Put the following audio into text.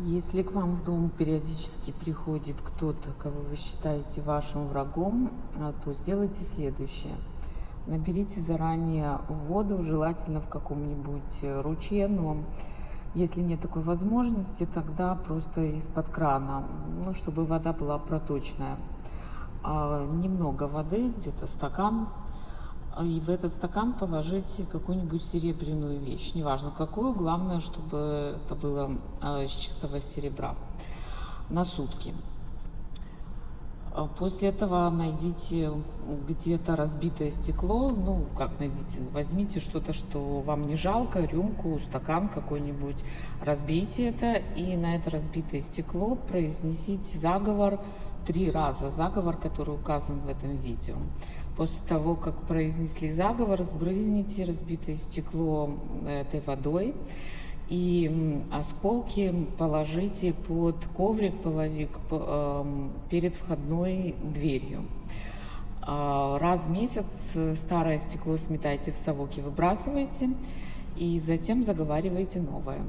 Если к вам в дом периодически приходит кто-то, кого вы считаете вашим врагом, а, то сделайте следующее. Наберите заранее воду, желательно в каком-нибудь э, ручье, но если нет такой возможности, тогда просто из-под крана, ну, чтобы вода была проточная. А, немного воды, где-то стакан, и в этот стакан положите какую-нибудь серебряную вещь, неважно какую, главное, чтобы это было а, из чистого серебра на сутки. А после этого найдите где-то разбитое стекло, ну, как найдите, возьмите что-то, что вам не жалко, рюмку, стакан какой-нибудь, разбейте это и на это разбитое стекло произнесите заговор три раза, заговор, который указан в этом видео. После того, как произнесли заговор, сбрызните разбитое стекло этой водой и осколки положите под коврик, половик эм, перед входной дверью. А, раз в месяц старое стекло сметайте в совок и выбрасывайте, и затем заговаривайте новое.